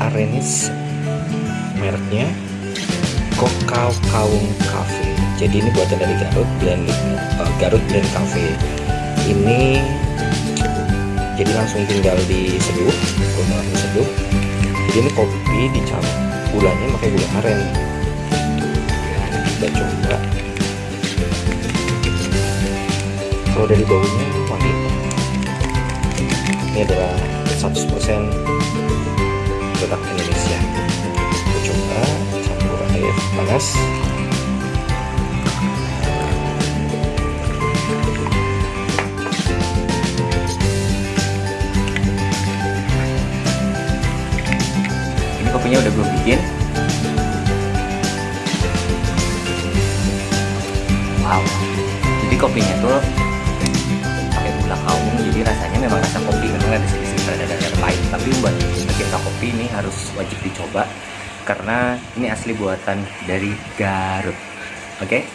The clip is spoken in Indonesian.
Arenis mereknya Kokau Kaung Cafe. Jadi ini buatan dari Garut blend uh, Garut Blend Cafe. Ini jadi langsung tinggal diseduh rumah langsung seduh jadi ini kopi dicampur gulanya pakai gula aren. Kita coba. Kalau dari baunya ini adalah 100% produk Indonesia. Kita coba campur air panas. Ini kopinya udah gue bikin. Wow. Jadi kopinya tuh tapi buat kopi ini harus wajib dicoba karena ini asli buatan dari Garut oke okay?